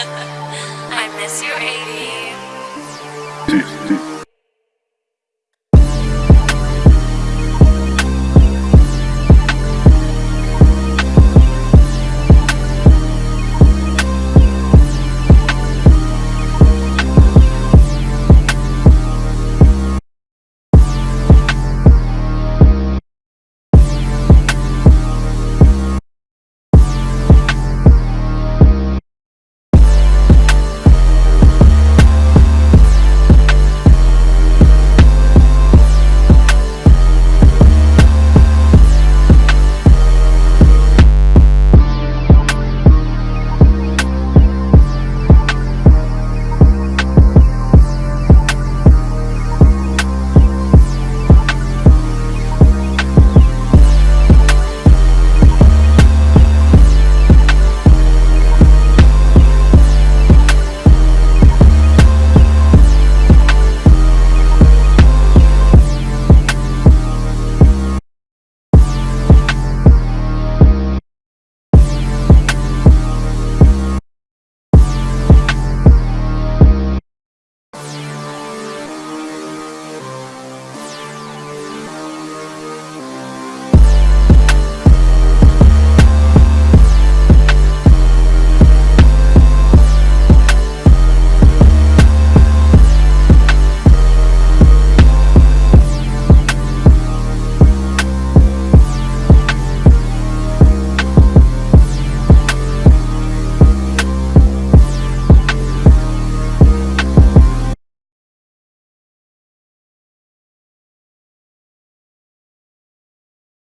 I miss you, 80s.